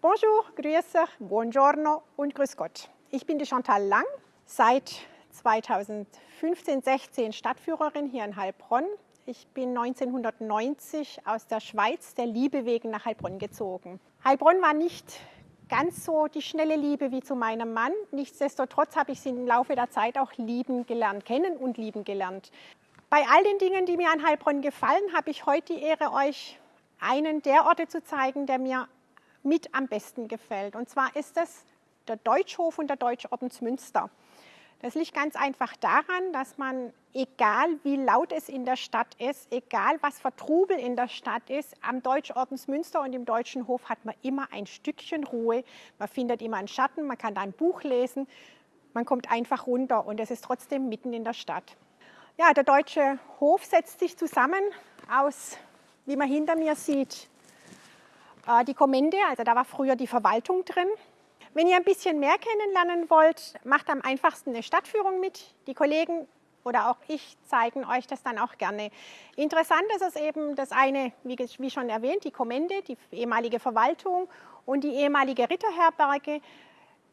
Bonjour, grüße, buongiorno und grüß Gott. Ich bin die Chantal Lang, seit 2015, 16 Stadtführerin hier in Heilbronn. Ich bin 1990 aus der Schweiz der Liebe wegen nach Heilbronn gezogen. Heilbronn war nicht ganz so die schnelle Liebe wie zu meinem Mann. Nichtsdestotrotz habe ich sie im Laufe der Zeit auch lieben gelernt, kennen und lieben gelernt. Bei all den Dingen, die mir an Heilbronn gefallen, habe ich heute die Ehre, euch einen der Orte zu zeigen, der mir mit am besten gefällt. Und zwar ist es der Deutschhof und der Deutschordensmünster. Das liegt ganz einfach daran, dass man, egal wie laut es in der Stadt ist, egal was für Trubel in der Stadt ist, am Deutschordensmünster und im Deutschen Hof hat man immer ein Stückchen Ruhe. Man findet immer einen Schatten, man kann da ein Buch lesen, man kommt einfach runter und es ist trotzdem mitten in der Stadt. Ja, der Deutsche Hof setzt sich zusammen aus, wie man hinter mir sieht, die Kommende, also da war früher die Verwaltung drin. Wenn ihr ein bisschen mehr kennenlernen wollt, macht am einfachsten eine Stadtführung mit. Die Kollegen oder auch ich zeigen euch das dann auch gerne. Interessant ist es eben das eine, wie schon erwähnt, die Kommende, die ehemalige Verwaltung und die ehemalige Ritterherberge.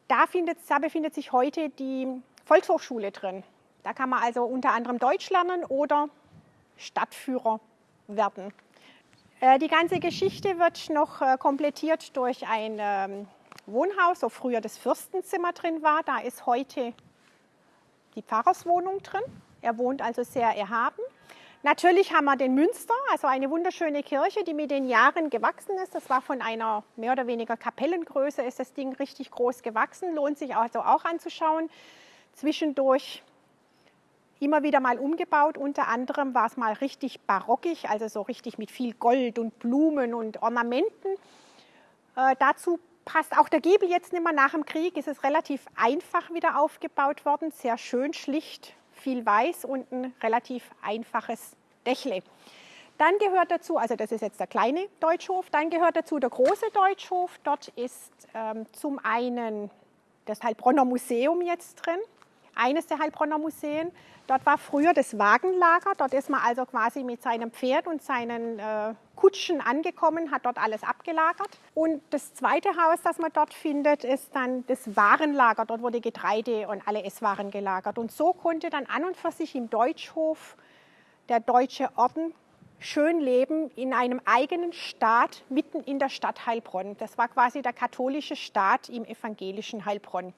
Da, findet, da befindet sich heute die Volkshochschule drin. Da kann man also unter anderem Deutsch lernen oder Stadtführer werden. Äh, die ganze Geschichte wird noch äh, komplettiert durch ein ähm, Wohnhaus, wo früher das Fürstenzimmer drin war. Da ist heute die Pfarrerswohnung drin. Er wohnt also sehr erhaben. Natürlich haben wir den Münster, also eine wunderschöne Kirche, die mit den Jahren gewachsen ist. Das war von einer mehr oder weniger Kapellengröße, ist das Ding richtig groß gewachsen, lohnt sich also auch anzuschauen. Zwischendurch immer wieder mal umgebaut. Unter anderem war es mal richtig barockig, also so richtig mit viel Gold und Blumen und Ornamenten. Äh, dazu passt auch der Giebel jetzt nicht mehr. Nach dem Krieg ist es relativ einfach wieder aufgebaut worden. Sehr schön, schlicht, viel weiß und ein relativ einfaches Dächle. Dann gehört dazu, also das ist jetzt der kleine Deutschhof, dann gehört dazu der große Deutschhof. Dort ist ähm, zum einen das Heilbronner Museum jetzt drin, eines der Heilbronner Museen. Dort war früher das Wagenlager. Dort ist man also quasi mit seinem Pferd und seinen äh, Kutschen angekommen, hat dort alles abgelagert. Und das zweite Haus, das man dort findet, ist dann das Warenlager. Dort wurde Getreide und alle Esswaren gelagert. Und so konnte dann an und für sich im Deutschhof der deutsche Orden schön leben in einem eigenen Staat mitten in der Stadt Heilbronn. Das war quasi der katholische Staat im evangelischen Heilbronn.